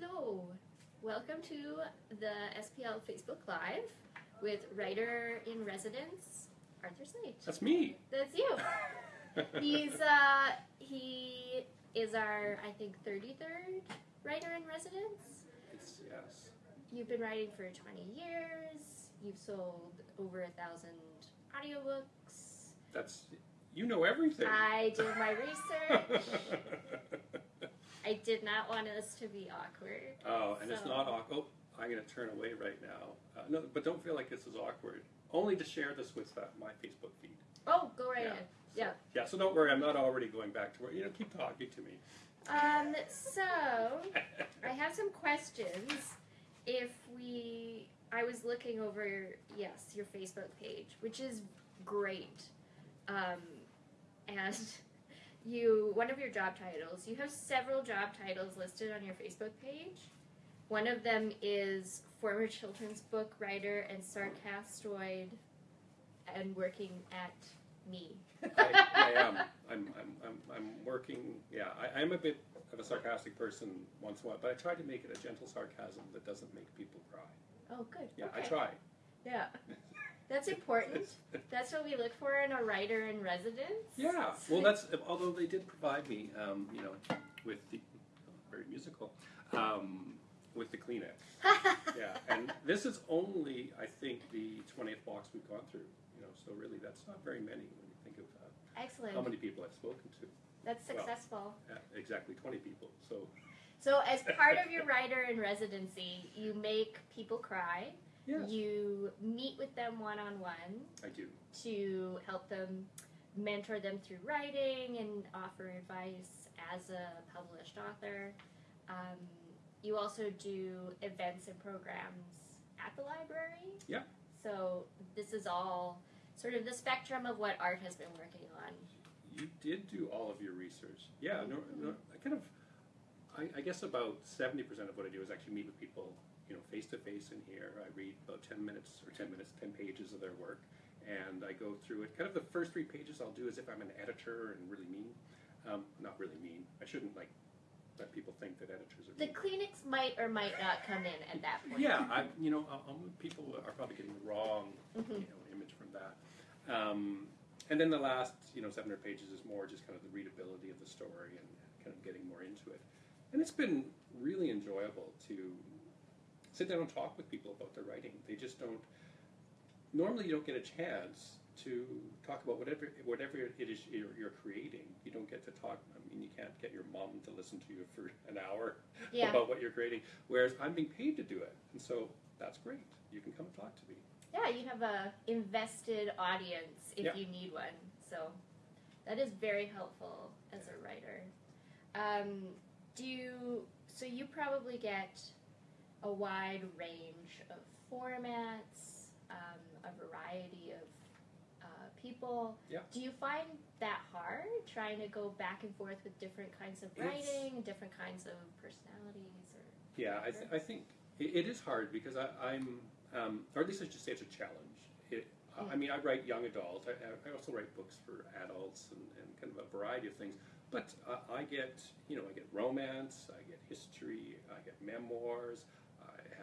Hello. Welcome to the SPL Facebook Live with writer in residence Arthur Slade. That's me. That's you. He's uh he is our I think 33rd writer in residence. It's, yes. You've been writing for 20 years. You've sold over a thousand audiobooks. That's you know everything. I did my research. I did not want us to be awkward. oh, and it's not awkward. Oh, I'm going to turn away right now. Uh, no, but don't feel like this is awkward. Only to share this with uh, my Facebook feed. Oh, go right Yeah. ahead. So, Yeah. Yeah. So don't worry. I'm not already going back to where you know. Keep talking to me. Um, so I have some questions. If we, I was looking over, yes, your Facebook page, which is great. Um, and you, one of your job titles, you have several job titles listed on your Facebook page. One of them is former children's book writer and sarcastoid and working at me. I, I am. I'm, I'm, I'm, I'm working. Yeah, I, I'm a bit of a sarcastic person once in a while, but I try to make it a gentle sarcasm that doesn't make people cry. Oh, good. Yeah, okay. I try. Yeah. That's important. That's what we look for in a writer in residence. Yeah, well, that's although they did provide me, um, you know, with the very musical, um, with the Kleenex. Yeah, and this is only, I think, the twentieth box we've gone through. You know, so really, that's not very many when you think of uh, Excellent. how many people I've spoken to. That's well, successful. Uh, exactly, twenty people. So So, as part of your writer in residency, you make people cry. You meet with them one on one I do. to help them mentor them through writing and offer advice as a published author. Um, you also do events and programs at the library. Yeah. So this is all sort of the spectrum of what art has been working on. You did do all of your research. Yeah, no, Mm-hmm. no, I kind of, I, I guess about seventy percent of what I do is actually meet with people, you know, face to face in here. I read about ten minutes or ten minutes, ten pages of their work, and I go through it. Kind of the first three pages I'll do as if I'm an editor and really mean. Um, not really mean. I shouldn't like let people think that editors are The mean. Kleenex might or might not come in at that point. Yeah, I, you know, I, I'm, people are probably getting the wrong Mhm. you know, image from that. Um, and then the last, you know, 700 pages is more just kind of the readability of the story and kind of getting more into it. And it's been really enjoyable to sit down and talk with people about their writing. They just don't. Normally, you don't get a chance to talk about whatever whatever it is you're, you're creating. You don't get to talk. I mean, you can't get your mom to listen to you for an hour Yeah. about what you're creating. Whereas I'm being paid to do it, and so that's great. You can come talk to me. Yeah, you have a invested audience if Yeah. you need one. So that is very helpful as a writer. Um, do you? So you probably get a wide range of formats, um, a variety of uh, people. Yeah. Do you find that hard trying to go back and forth with different kinds of It's- writing, different kinds of personalities, or Yeah, I, th- I think it, it is hard because I, I'm, um, or at least I should say it's a challenge. It, I- I mean, I write young adult. I, I also write books for adults and, and kind of a variety of things. But uh, I get, you know, I get romance, I get history, I get memoirs.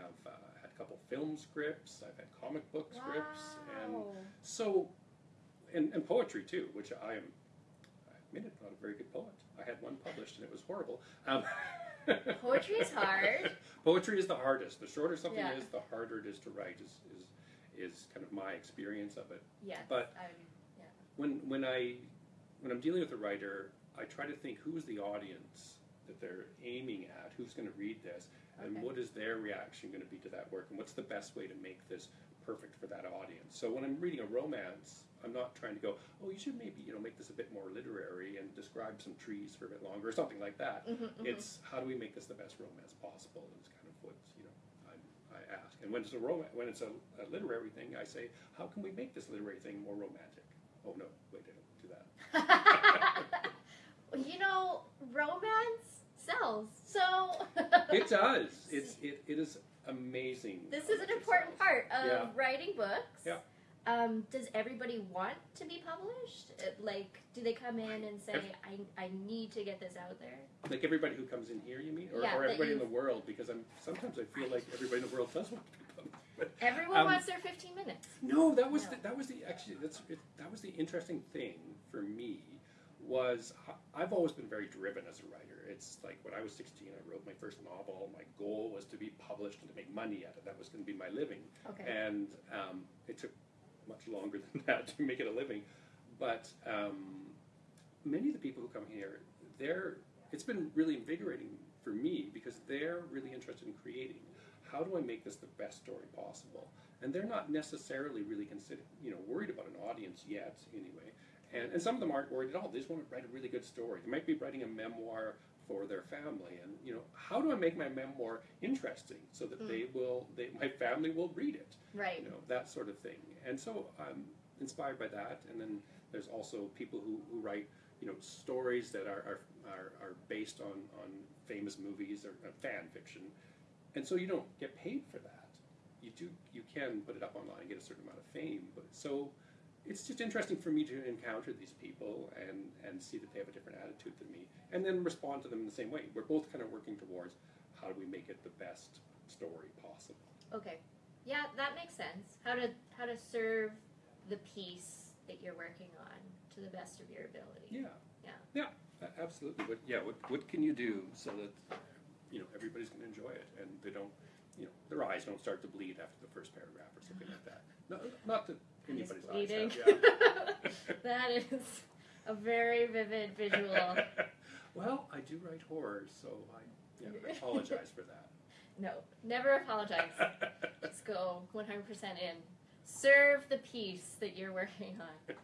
Have uh, had a couple film scripts. I've had comic book scripts, and so, and, and poetry too, which I am, I admit it, not a very good poet. I had one published and it was horrible. Um, Poetry is hard. Poetry is the hardest. The shorter something Yeah. is, the harder it is to write. Is, is is kind of my experience of it. Yes. But- I'm, When when I when I'm dealing with a writer, I try to think who's the audience that they're aiming at, who's going to read this, and what is their reaction going to be to that work, and what's the best way to make this perfect for that audience. So when I'm reading a romance, I'm not trying to go, oh, you should maybe you know make this a bit more literary and describe some trees for a bit longer or something like that. Mhm, mhm. It's how do we make this the best romance possible? and it's kind of what you know I, I ask. And when it's a romance, when it's a, a literary thing, I say, how can we make this literary thing more romantic? Oh no, wait, I don't do that. You know, romance sells. So It does. It's it, it is amazing. this is an important part of Yeah. writing books. Yeah. Um, does everybody want to be published? Uh, Like, do they come in and say, Every- I, I need to get this out there? Like everybody who comes in here, you mean, or, Yeah, or everybody in the world? Because I'm sometimes I feel like everybody in the world does want to be published. But Everyone Um, wants their 15 minutes. No, that was No. The, that was the actually that's it, that was the interesting thing for me was I've always been very driven as a writer. It's like when I was 16, I wrote my first novel. My goal was to be published and to make money at it. That was going to be my living. Okay. And um, it took much longer than that to make it a living. But um, many of the people who come here, they're it's been really invigorating for me because they're really interested in creating. How do I make this the best story possible? And they're not necessarily really consider, you know, worried about an audience yet, anyway. And, and some of them aren't worried at all. They just want to write a really good story. They might be writing a memoir for their family, and you know, how do I make my memoir interesting so that Mm. they will, they, my family will read it? Right. you know that sort of thing and so i'm inspired by that and then there's also people who, who write you know stories that are, are, are, are based on, on famous movies or uh, fan fiction and so you don't get paid for that you do you can put it up online and get a certain amount of fame but so it's just interesting for me to encounter these people and, and see that they have a different attitude than me and then respond to them in the same way we're both kind of working towards how do we make it the best story possible Okay. Yeah, that makes sense. How to how to serve the piece that you're working on to the best of your ability. Yeah. Yeah. Yeah, absolutely. But yeah, what, what can you do so that, you know, everybody's going to enjoy it and they don't, you know, their eyes don't start to bleed after the first paragraph or something like that. No, not that anybody's eyes have, yeah. that is a very vivid visual. well, I do write horror, so I, yeah, apologize for that. No, never apologize. Just go 100% in. Serve the piece that you're working on.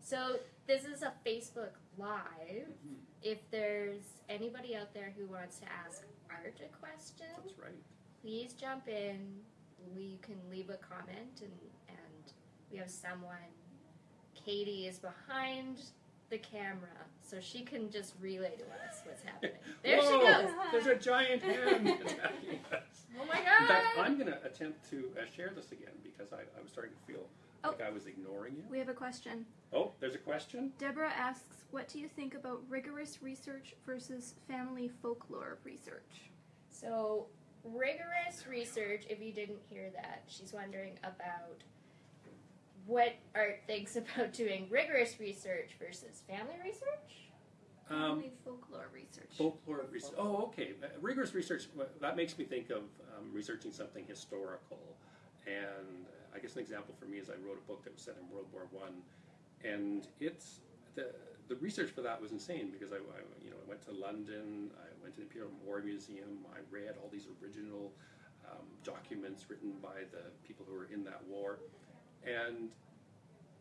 So, this is a Facebook Live. Mhm, If there's anybody out there who wants to ask Art a question, That's right. please jump in. We can leave a comment, and we have someone. Katie is behind the camera, so she can just relay to us what's happening. There Whoa, she goes. There's a giant hand attacking us. Oh my In fact, god! I'm going to attempt to uh, share this again because I, I was starting to feel Oh. like I was ignoring you. We have a question. Oh, there's a question? Deborah asks, "What do you think about rigorous research versus family folklore research?" So, rigorous research, if you didn't hear that, she's wondering about what Art thinks about doing rigorous research versus family research. Um, folklore research. Folklore research. Oh, okay. Uh, Rigorous research. That makes me think of um, researching something historical. And I guess an example for me is I wrote a book that was set in World War One, and it's the the research for that was insane because I, I you know I went to London, I went to the Imperial War Museum, I read all these original um, documents written by the people who were in that war, and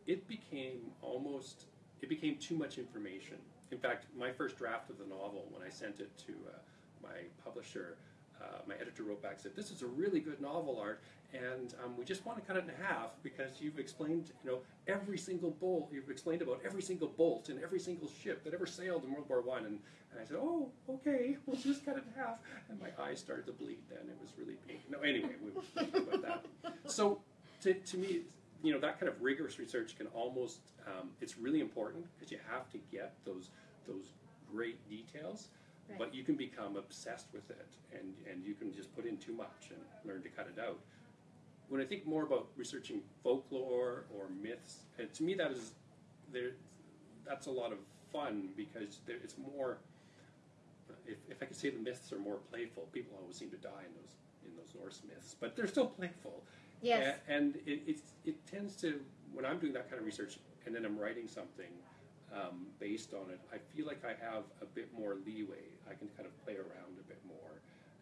it became almost it became too much information. In fact, my first draft of the novel, when I sent it to uh, my publisher, uh, my editor wrote back said, "This is a really good novel, Art, and um, we just want to cut it in half because you've explained, you know, every single bolt. You've explained about every single bolt and every single ship that ever sailed in World War One." And, and I said, "Oh, okay, we'll just cut it in half." And my eyes started to bleed. Then it was really painful. No, anyway, we won't about that. So, to, to me, you know, that kind of rigorous research can almost, um, it's really important because you have to get those those great details, Right. but you can become obsessed with it and, and you can just put in too much and learn to cut it out. When I think more about researching folklore or myths, and to me that is there, that's a lot of fun because there, it's more. If, if I could say the myths are more playful, people always seem to die in those in those Norse myths, but they're still playful. Yes. A- And it, it, it tends to, when I'm doing that kind of research and then I'm writing something um, based on it, I feel like I have a bit more leeway. I can kind of play around a bit more.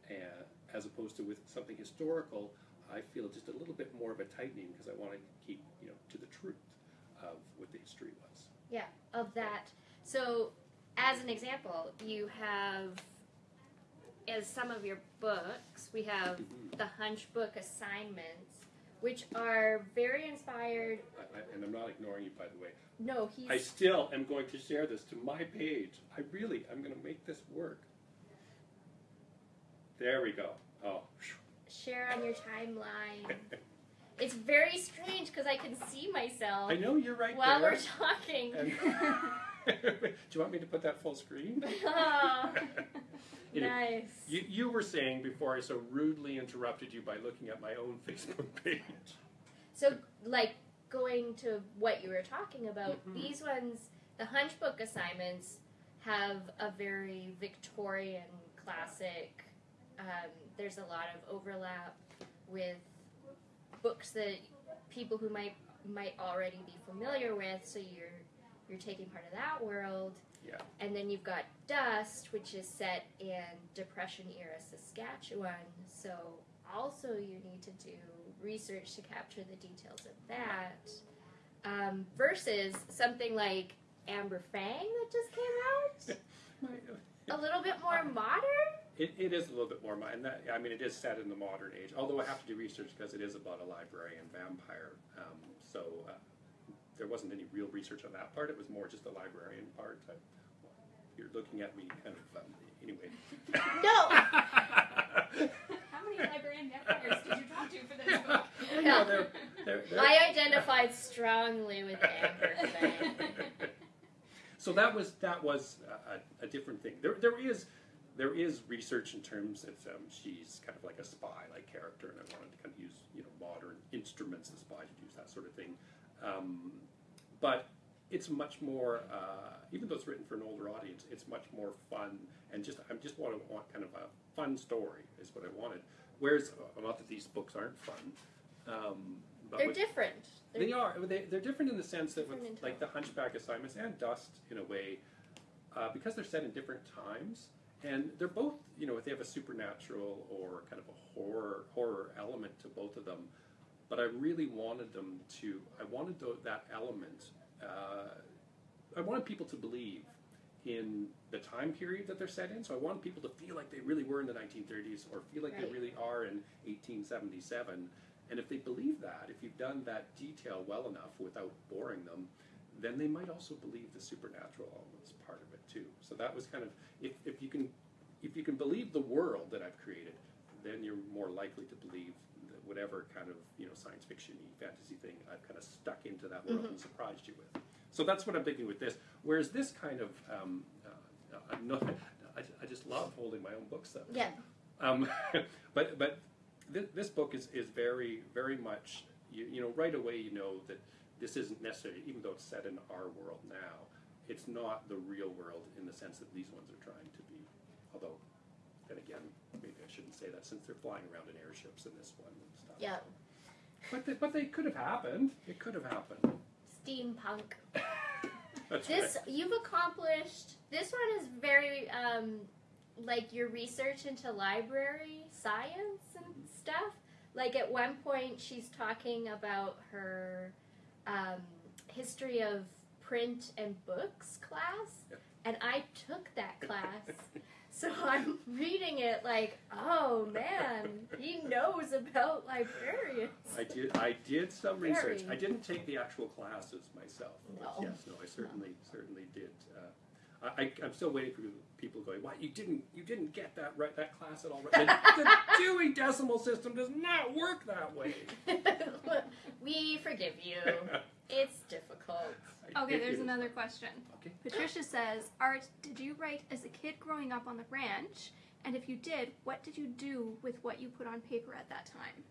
Uh, as opposed to with something historical, I feel just a little bit more of a tightening because I want to keep, you know, to the truth of what the history was. Yeah, of that. So, as an example, you have, as some of your books, we have Mhm. the Hunchback assignments, which are very inspired. I, I, and I'm not ignoring you, by the way. No, he's I still am going to share this to my page. I really, I'm going to make this work. There we go. Oh, share on your timeline. It's very strange because I can see myself I know you're right while there. we're talking. And- Do you want me to put that full screen? oh, Anyway, nice. You, you were saying before I so rudely interrupted you by looking at my own Facebook page. So, like going to what you were talking about, Mhm. these ones, the Hunchback assignments, have a very Victorian classic. Um, there's a lot of overlap with books that people who might might already be familiar with. So you're you're taking part of that world. Yeah. And then you've got Dust, which is set in Depression era Saskatchewan. So also you need to do research to capture the details of that. Um, versus something like Amber Fang that just came out, a little bit more modern. It, it is a little bit more, modern. that, I mean, it is set in the modern age. Although I have to do research because it is about a librarian vampire. Um, so uh, there wasn't any real research on that part. It was more just the librarian part. I, you're looking at me kind of um, anyway. No. How many librarian vampires did you talk to for this book? I know, they're, they're, they're, I identified strongly with Amber Fang. so that was that was a, a, a different thing. There there is there is research in terms of um, she's kind of like a spy like character, and I wanted to kind of use you know modern instruments as spy to use that sort of thing. Um, but it's much more, uh, even though it's written for an older audience, it's much more fun and just I just want to want kind of a fun story is what I wanted. Whereas uh, not that these books aren't fun. Um, but They're with- different. They're they are. They, they're different in the sense that with like the Hunchback assignments and Dust in a way, uh, because they're set in different times, and they're both you know if they have a supernatural or kind of a horror horror element to both of them. But I really wanted them to. I wanted that element. Uh, I wanted people to believe in the time period that they're set in. So I wanted people to feel like they really were in the 1930s or feel like Right. they really are in 1877. And if they believe that, if you've done that detail well enough without boring them, then they might also believe the supernatural elements part of it too. So that was kind of if, if you can if you can believe the world that I've created, then you're more likely to believe whatever kind of you know science fiction fantasy thing I've kind of stuck into that world and surprised you with. So that's what I'm thinking with this. Whereas this kind of um, uh, uh, no, I, I just love holding my own books though. Yeah. Um, but but this, this book is, is very very much you, you know right away you know that this isn't necessarily even though it's set in our world now it's not the real world in the sense that these ones are trying to be although then again I shouldn't say that since they're flying around in airships in this one and stuff Yeah. but they, but they could have happened it could have happened Steampunk. That's This right. you've accomplished. This one is very um, like your research into library science and stuff. Like at one point, she's talking about her um, history of print and books class, Yep. and I took that class. So I'm reading it like, oh man, he knows about librarians. I did. I did some research. I didn't take the actual classes myself. No. Yes, no, I certainly certainly did. Uh, I, I, I'm still waiting for people going. Why you didn't you didn't get that right that class at all? Right? The, the Dewey Decimal System does not work that way. we forgive you. It's difficult. Okay, there's another question. Okay. Patricia says, Art, did you write as a kid growing up on the ranch? And if you did, what did you do with what you put on paper at that time?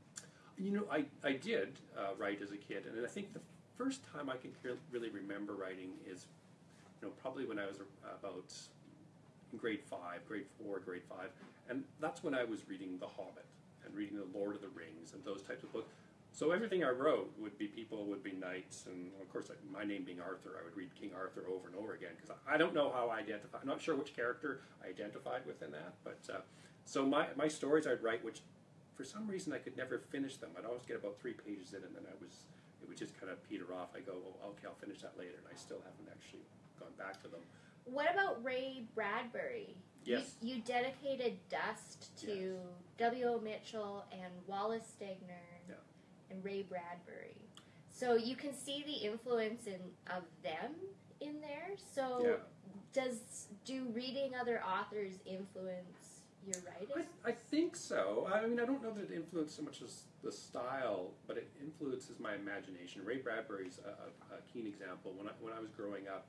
You know, I, I did uh, write as a kid, and I think the first time I can really remember writing is, you know, probably when I was about in grade five, grade four, grade five, and that's when I was reading The Hobbit and reading The Lord of the Rings and those types of books. So everything I wrote would be people, would be knights, and of course, like, my name being Arthur, I would read King Arthur over and over again because I, I don't know how I identify. I'm not sure which character I identified within that, but uh, so my my stories I'd write, which for some reason I could never finish them. I'd always get about three pages in, and then I was it would just kind of peter off. I go, oh, okay, I'll finish that later, and I still haven't actually gone back to them. What about Ray Bradbury? Yes. You, you dedicated Dust to W.O. Mitchell and Wallace Stegner Yeah. And Ray Bradbury. So you can see the influence in of them in there. So Yeah. does do reading other authors influence your writing? I, I think so. I mean, I don't know that it influences so much as the style, but it influences my imagination. Ray Bradbury's a, a, a keen example. When I, when I was growing up,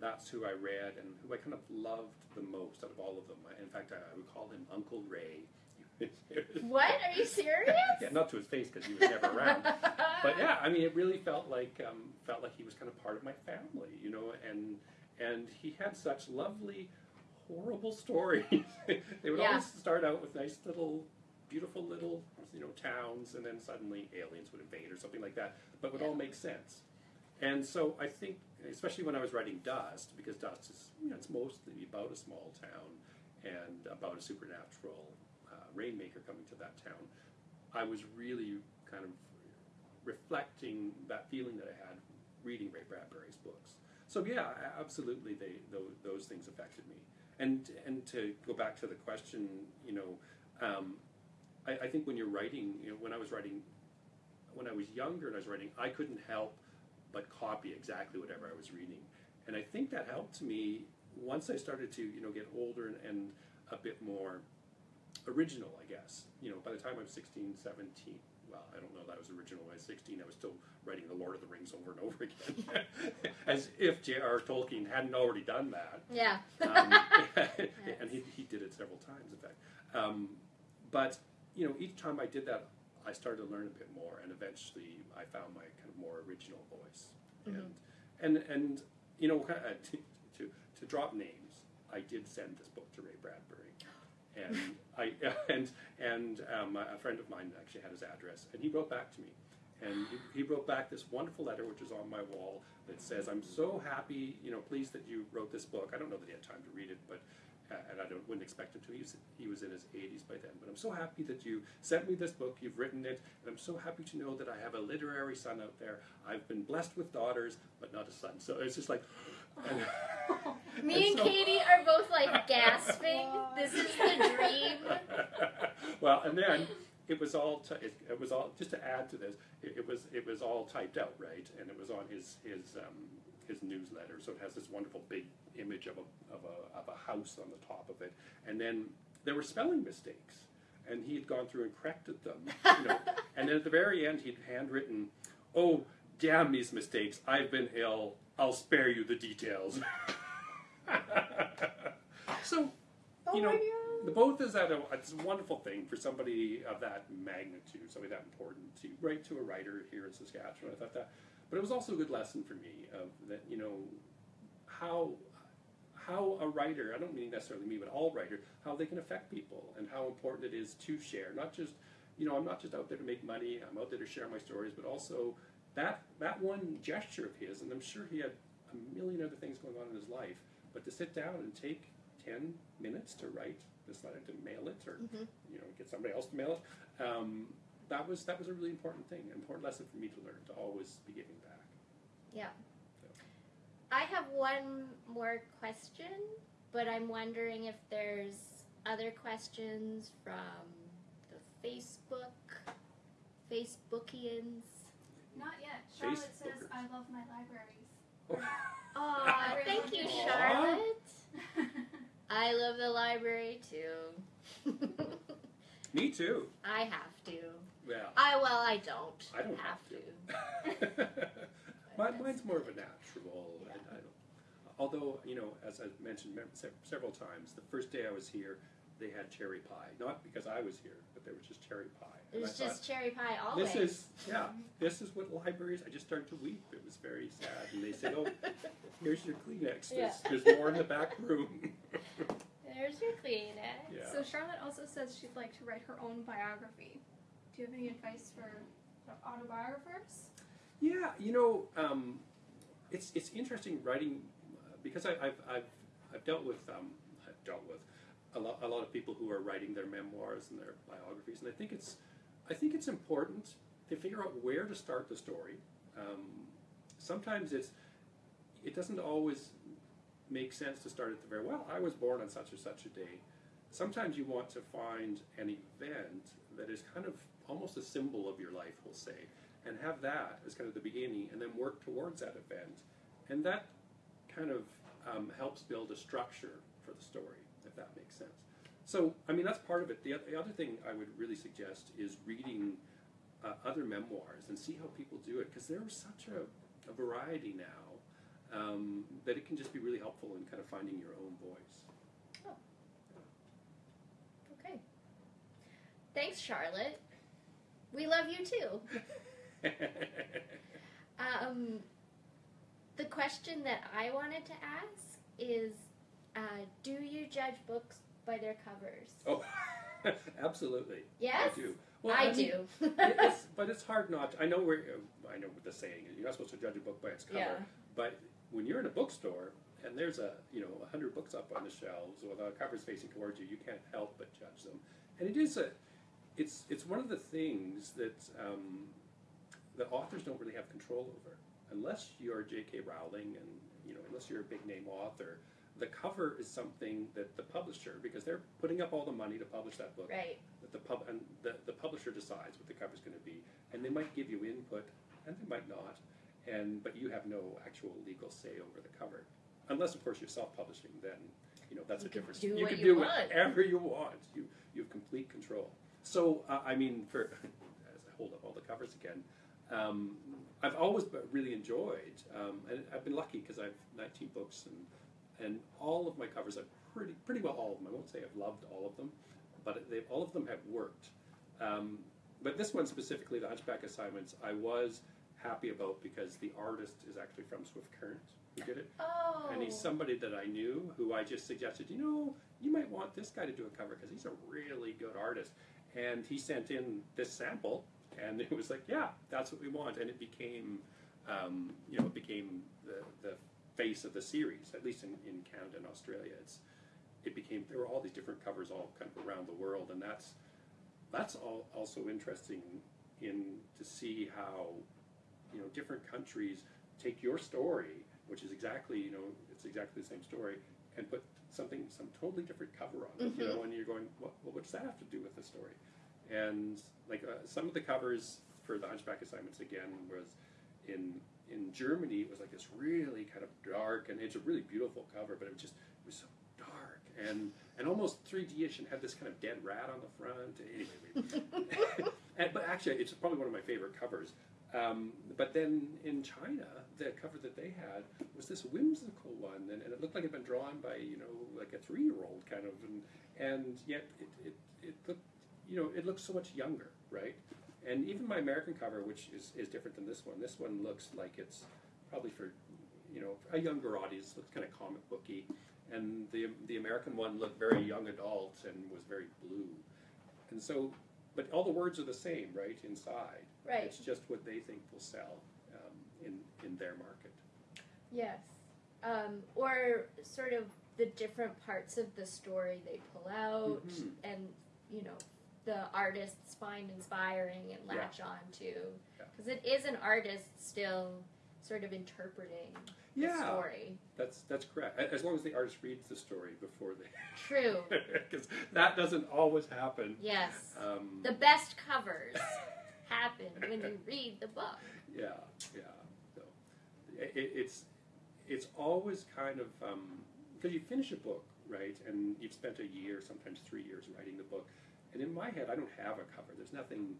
that's who I read and who I kind of loved the most out of all of them. I, in fact, I, I would call him Uncle Ray. What? Are you serious? yeah, not to his face because he was never around. But yeah, I mean, it really felt like um, felt like he was kind of part of my family, you know, and and he had such lovely, horrible stories. they would Yeah. always start out with nice little, beautiful little, you know, towns, and then suddenly aliens would invade or something like that. But it would all make sense. And so I think, especially when I was writing Dust, because Dust is, you know, it's mostly about a small town and about a supernatural rainmaker coming to that town. I was really kind of reflecting that feeling that I had reading Ray Bradbury's books. So yeah, absolutely, they those, those things affected me. And and to go back to the question, you know, um, I, I think when you're writing, you know, when I was writing, when I was younger and I was writing, I couldn't help but copy exactly whatever I was reading. And I think that helped me once I started to, you know, get older and, and a bit more original, I guess. You know, by the time I was 16, 17, well, I don't know that I was original when I was 16, I was still writing The Lord of the Rings over and over again. As if J.R. Tolkien hadn't already done that. yeah. Um, and he, he did it several times, in fact. Um, but, you know, each time I did that, I started to learn a bit more, and eventually I found my kind of more original voice. Mhm. And, and, and, you know, to, to, to drop names, I did send this book to Ray Bradbury. And I and and um, a friend of mine actually had his address, and he wrote back to me, and he, he wrote back this wonderful letter, which is on my wall, that says, "I'm so happy, you know, pleased that you wrote this book. I don't know that he had time to read it, but." Uh, and I don't, wouldn't expect him to. He was, he was in his 80s by then. But I'm so happy that you sent me this book. You've written it, and I'm so happy to know that I have a literary son out there. I've been blessed with daughters, but not a son. So it's just like, Me and so- Katie are both like gasping. This is the dream. well, and then it was all it, it was all just to add to this. It, it was it was all typed out, right? And it was on his his um, his newsletter. So it has this wonderful big image of a of a of a house on the top of it, and then there were spelling mistakes, and he had gone through and corrected them. You know, and then at the very end, he'd handwritten, "Oh, damn these mistakes! I've been ill. I'll spare you the details." so Oh you know, oh the both is that a, it's a wonderful thing for somebody of that magnitude, somebody that important to write to a writer here in Saskatchewan. I thought that, but it was also a good lesson for me of that you know how how a writer I don't mean necessarily me, but all writers how they can affect people and how important it is to share. Not just you know I'm not just out there to make money. I'm out there to share my stories, but also that that one gesture of his, and I'm sure he had a million other things going on in his life, but to sit down and take 10 minutes to write this letter to mail it or Mhm. you know get somebody else to mail it um, that was that was a really important thing an important lesson for me to learn to always be giving back Yeah. I have one more question, but I'm wondering if there's other questions from the Facebook, Facebookians. Not yet. Charlotte says, I love my libraries. Oh. Aw, Everyone oh, thank you, Aw. Charlotte. I love the library too. me too I have to. yeah I well, I don't. I don't have to. Mine, mine's more of a natural. Yeah. I, I don't, although, you know, as I mentioned several times, the first day I was here, they had cherry pie. Not because I was here, but there was just cherry pie. It was I just cherry pie thought, always. this is, yeah, this is what libraries, I just started to weep. It was very sad. And they said, oh, here's your Kleenex. There's, Yeah. there's more in the back room. There's your Kleenex. Yeah. So Charlotte also says she'd like to write her own biography. Do you have any advice for autobiographers? Yeah, you know, um, it's it's interesting writing uh, because I, I've I've I've dealt with um, I've dealt with a lot a lot of people who are writing their memoirs and their biographies, and I think it's I think it's important to figure out where to start the story. Um, sometimes it's it doesn't always make sense to start at the very well. I was born on such or such a day. Sometimes you want to find an event that is kind of almost a symbol of your life, we'll say, and have that as kind of the beginning, and then work towards that event, and that kind of um, helps build a structure for the story, if that makes sense. So, I mean, that's part of it. The, the other thing I would really suggest is reading uh, other memoirs and see how people do it because there's such a, a variety now um, that it can just be really helpful in kind of finding your own voice. Okay. Thanks, Charlotte. We love you too. Um, the question that I wanted to ask is uh, Do you judge books by their covers? oh, absolutely. Yes? I do. Well, I, mean, do. it- it's, but it's hard not. To, I know where. I know what the saying is. You're not supposed to judge a book by its cover. Yeah. But when you're in a bookstore and there's a you know a hundred books up on the shelves with the covers facing towards you, you can't help but judge them. And it is a, it's it's one of the things that um, that authors don't really have control over, unless you're J.K. Rowling and you know unless you're a big name author. The cover is something that the publisher, because they're putting up all the money to publish that book, right. that the pub and the, the publisher decides what the cover is going to be, and they might give you input, and they might not, and but you have no actual legal say over the cover, unless of course you're self-publishing. Then you know that's You a different. do you can you do want. whatever you want. You you have complete control. So uh, I mean, for as I hold up all the covers again. Um, I've always really enjoyed, um, and I've been lucky because I've 19 books, and and all of my covers, I've pretty pretty well all of them. I won't say I've loved all of them, but they all of them have worked. Um, but this one specifically, the Hunchback Assignments, I was happy about because the artist is actually from Swift Current who did it, Oh. and he's somebody that I knew who I just suggested, you know, you might want this guy to do a cover because he's a really good artist. And he sent in this sample, and it was like, yeah, that's what we want, and it became, um, you know, it became the, the face of the series, at least in, in Canada and Australia. It's it became there were all these different covers all kind of around the world, and that's that's all also interesting in to see how you know different countries take your story, which is exactly you know it's exactly the same story, and put something some totally different cover on it. You know, and you're going, what, well, what does that have to do with the story? And like uh, some of the covers for the Hunchback assignments again was in in Germany. It was like this really kind of dark, and it's a really beautiful cover, but it was just it was so dark and and almost 3D-ish, and had this kind of dead rat on the front. Anyway, and, but actually, it's probably one of my favorite covers. Um, but then in China, the cover that they had was this whimsical one, and, and it looked like it had been drawn by you know like a three-year-old kind of, and and yet it, it, it looked you know it looks so much younger, right? And even my American cover, which is, is different than this one, this one looks like it's probably for you know a younger audience, looks kind of comic booky, and the the American one looked very young adult and was very blue, and so. But all the words are the same, right? Inside, Right. it's just what they think will sell um, in in their market. Yes. Um, or sort of the different parts of the story they pull out Mhm. and, you know, the artists find inspiring and Yeah. latch on to. Yeah. Because it is an artist still sort of interpreting the story. that's that's correct. As long as the artist reads the story before they, True. because that doesn't always happen. Yes. Um, The best covers happen when you read the book. Yeah, yeah. So it, it's it's always kind of because you finish a book, right, and you've spent a year, sometimes three years writing the book, and in my head, I don't have a cover. There's nothing.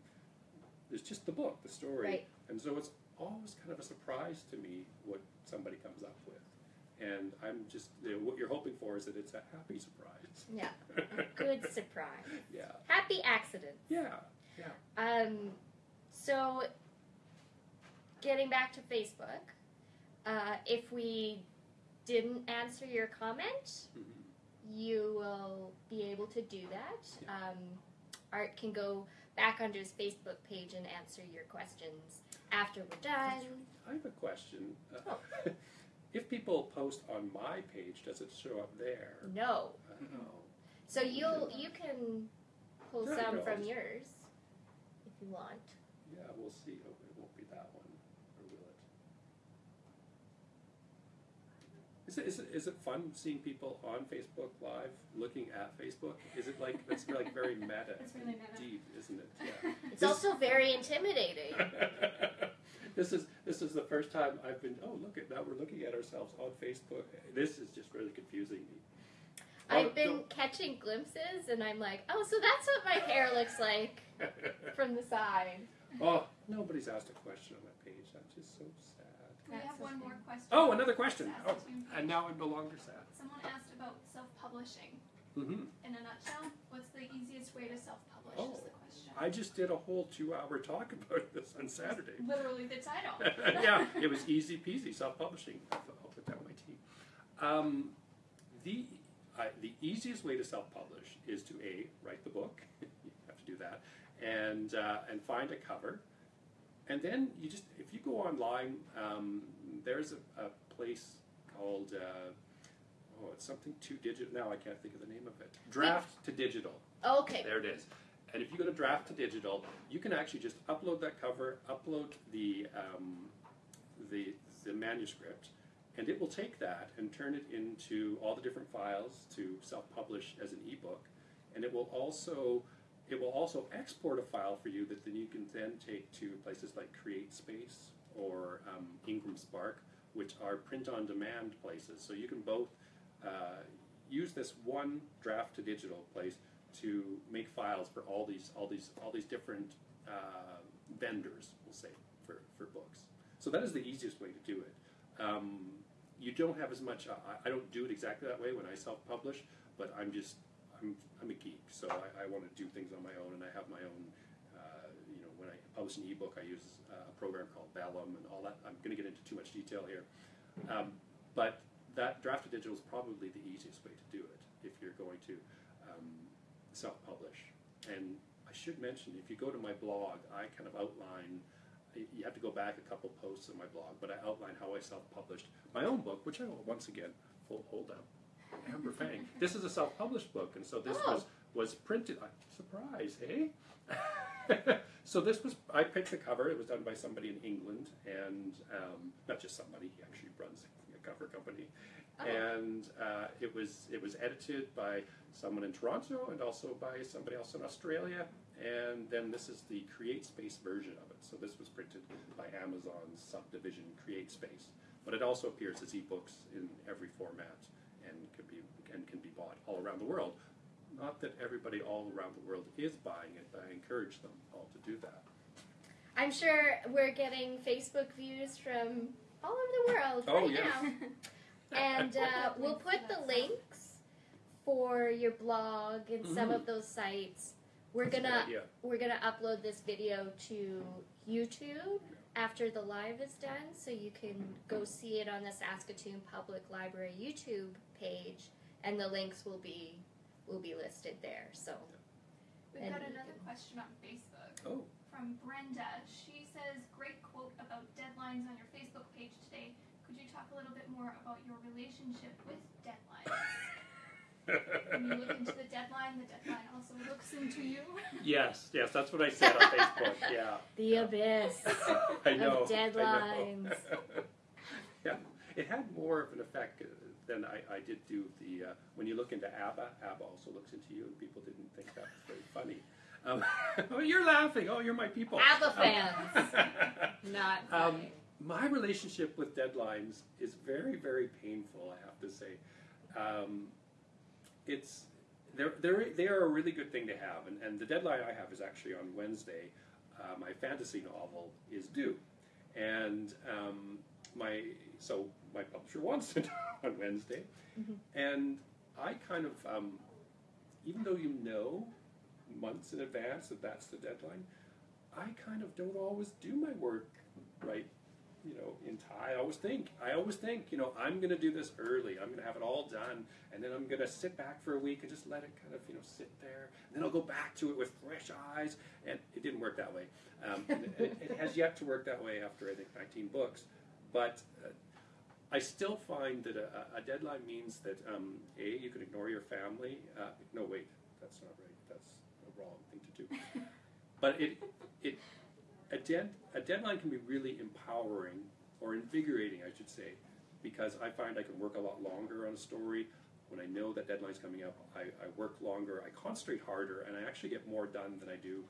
There's just the book, the story, Right. and so it's always kind of a surprise to me what somebody comes up with, and I'm just you know, what you're hoping for is that it's a happy surprise. Yeah. A good surprise. yeah, Happy accident. yeah, yeah. Um, so, getting back to Facebook, uh, if we didn't answer your comment, Mhm. You will be able to do that. Um, Art can go back onto his Facebook page and answer your questions after we're done. I have a question. Uh, Oh. if people post on my page, does it show up there? No. Oh. So you'll you can pull some from yours if you want. Yeah, we'll see. Oh, it won't be that one, or will it? Is it, is it, is it fun seeing people on Facebook Live looking at Facebook? Is it like, that's like very meta? It's really meta. Deep, isn't it? Yeah. It's This- also very intimidating. this is this is the first time I've been. Oh, look at now we're looking at ourselves on Facebook. This is just really confusing me. I've oh, been don't- catching glimpses, and I'm like, oh, so that's what my hair looks like from the side. oh, nobody's asked a question on that page. I'm just so sad. We That's have one okay. more question. Oh, another question. Oh, it and now I'm no longer sad. Someone asked about self-publishing. hmm In a nutshell, what's the easiest way to self-publish? Oh. Is the question. I just did a whole two-hour talk about this on Saturday. Literally the title. yeah, it was easy peasy self-publishing. I'll put down my tea. Um, the I the easiest way to self-publish is to a write the book. you have to do that, and uh, and find a cover, and then you just if you go online, um, there's a, a place called uh, oh it's something to digital. Now I can't think of the name of it. Draft2Digital. Okay. There it is. And if you go to Draft2Digital, you can actually just upload that cover, upload the um, the, the manuscript, and it will take that and turn it into all the different files to self-publish as an ebook. And it will also it will also export a file for you that then you can then take to places like CreateSpace or um, Ingram Spark, which are print-on-demand places. So you can both uh, use this one Draft2Digital place to make files for all these all these all these different uh, vendors, we'll say, for, for books. So that is the easiest way to do it. Um, you don't have as much. I, I don't do it exactly that way when I self-publish, but I'm just I'm, I'm a geek, so I, I want to do things on my own, and I have my own. Uh, you know, when I publish an ebook, I use uh, a program called Vellum and all that. I'm going to get into too much detail here, um, but that Draft2Digital is probably the easiest way to do it if you're going to um, self-publish. And I should mention, if you go to my blog, I kind of outline. You have to go back a couple posts on my blog, but I outline how I self-published my own book, which I will once again hold, hold up. Amber Fang. This is a self-published book, and so this Oh. was was printed. Uh, surprise, hey! so this was I picked the cover. It was done by somebody in England, and um, not just somebody. He actually runs a cover company, Oh. and uh, it was it was edited by someone in Toronto and also by somebody else in Australia. And then this is the CreateSpace version of it. So this was printed by Amazon's subdivision CreateSpace, but it also appears as ebooks in every format and can be and can be bought all around the world. Not that everybody all around the world is buying it, but I encourage them all to do that. I'm sure we're getting Facebook views from all over the world Oh, right yes. now. And uh, we'll put the links for your blog and some Mhm. of those sites. We're That's gonna we're gonna upload this video to YouTube after the live is done, so you can go see it on the Saskatoon Public Library YouTube page, and the links will be will be listed there. So We've got another question on Facebook Oh, from Brenda. She says, "Great quote about deadlines on your Facebook page today. Could you talk a little bit more about your relationship with deadlines? when you look into the deadline, the deadline also looks into you." yes, yes, that's what I said on Facebook. Yeah. the abyss. I know. Of I know. deadlines. yeah, it had more of an effect uh, than I, I did do the. Uh, when you look into ABBA, ABBA also looks into you, and people didn't think that was very funny. Um, oh, you're laughing. Oh, you're my people. ABBA Um, fans. Not Um, my relationship with deadlines is very, very painful. I have to say, um, it's they're, they're, they are a really good thing to have, and, and the deadline I have is actually on Wednesday. Uh, my fantasy novel is due, and um, my so my publisher wants it on Wednesday, Mhm. and I kind of um, even though you know months in advance that that's the deadline, I kind of don't always do my work right you know, in time. I always think, I always think, you know, I'm going to do this early. I'm going to have it all done, and then I'm going to sit back for a week and just let it kind of, you know, sit there. And then I'll go back to it with fresh eyes. And it didn't work that way. Um, it, it has yet to work that way after I think 19 books. But uh, I still find that a, a deadline means that um, a you can ignore your family. Uh, no, wait, that's not right. That's a wrong thing to do. But it it a, dead, a deadline can be really empowering or invigorating, I should say, because I find I can work a lot longer on a story. When I know that deadline's coming up, I, I work longer, I concentrate harder, and I actually get more done than I do,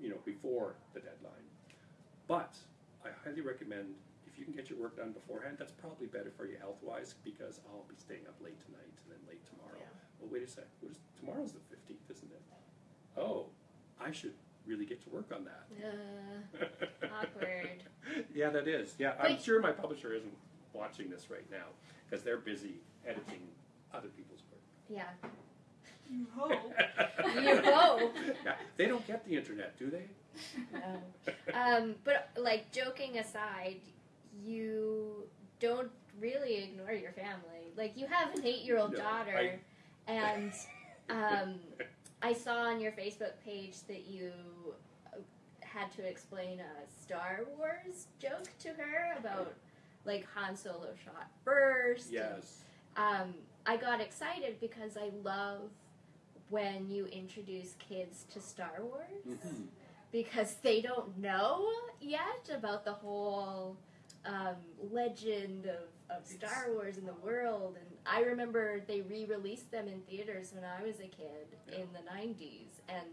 you know, before the deadline. But I highly recommend if if you can get your work done beforehand, that's probably better for you health wise because I'll be staying up late tonight and then late tomorrow. Yeah. Well, wait a sec. What is, tomorrow's the 15th, isn't it? Oh, I should really get to work on that. Uh, awkward. yeah, that is. Yeah, I'm But- sure my publisher isn't watching this right now because they're busy editing other people's work. Yeah. You hope. You hope. yeah, they don't get the internet, do they? No. Um, but like joking aside, you don't really ignore your family. Like you have an eight-year-old No, daughter, I- and um, I saw on your Facebook page that you uh, had to explain a Star Wars joke to her about like Han Solo shot first. and, yes. um, I got excited because I love when you introduce kids to Star Wars Mhm. because they don't know yet about the whole um, legend of, of Star Wars in the world. And I remember they re released them in theaters when I was a kid Yeah. in the 90s, and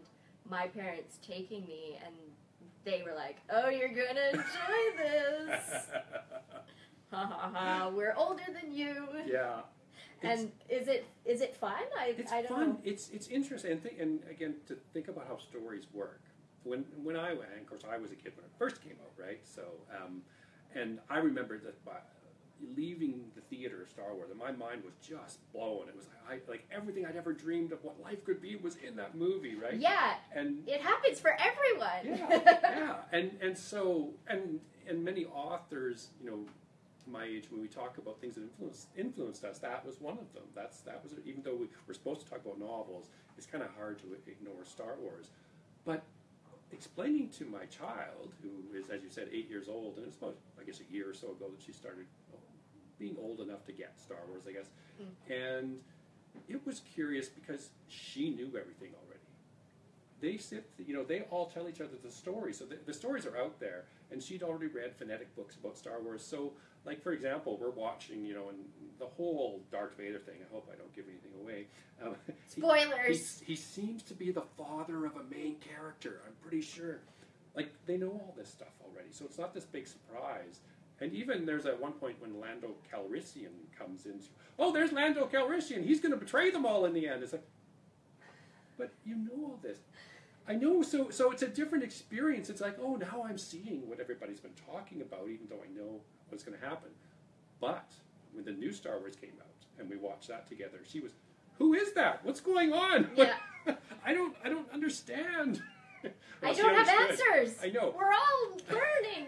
my parents taking me, and they were like, Oh, you're gonna enjoy this! ha ha ha, we're older than you! yeah. It's- And is it is it fun? I, It's I don't fun. know. It's it's interesting, and, think, and again to think about how stories work. When when I went, of course, I was a kid when it first came out, right? So, um, and I remember that by leaving the theater of Star Wars, and my mind was just blown. It was like, I, like everything I'd ever dreamed of what life could be was in that movie, right? Yeah, And it happens for everyone. yeah, yeah, and and so and and many authors, you know, my age when we talk about things that influenced influenced us, that was one of them. That's that was even though we, we're supposed to talk about novels, it's kind of hard to ignore Star Wars, but explaining to my child who is, as you said, eight years old, and it's about I guess a year or so ago that she started being old enough to get Star Wars, I guess, mm. and it was curious because she knew everything already they sit, you know, they all tell each other the story. So the, the stories are out there, and she'd already read phonetic books about Star Wars. So, like for example, we're watching, you know, and the whole Darth Vader thing. I hope I don't give anything away. Um, he- Spoilers. he, he seems to be the father of a main character. I'm pretty sure. Like they know all this stuff already, so it's not this big surprise. And even there's at one point when Lando Calrissian comes in. Oh, there's Lando Calrissian. He's going to betray them all in the end. It's like, but you know all this. I know. So so it's a different experience. It's like, oh, now I'm seeing what everybody's been talking about, even though I know what's going to happen. But when the new Star Wars came out and we watched that together, she was, who is that? What's going on? Yeah. I don't I don't understand. I Well, don't have answers. I know. We're all burning.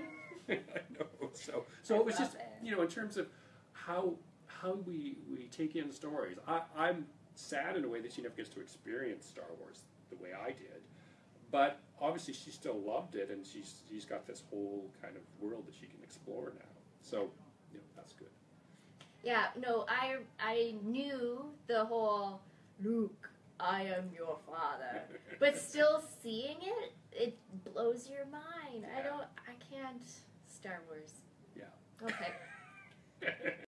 I know. So so I it was just it. you know in terms of how how we we take in stories. I, I'm sad in a way that she never gets to experience Star Wars the way I did, but obviously she still loved it, and she's she's got this whole kind of world that she can explore now. So you know that's good. Yeah, no, I I knew the whole Luke, I am your father. But still seeing it, it blows your mind. I don't I can't Star Wars. Yeah. Okay.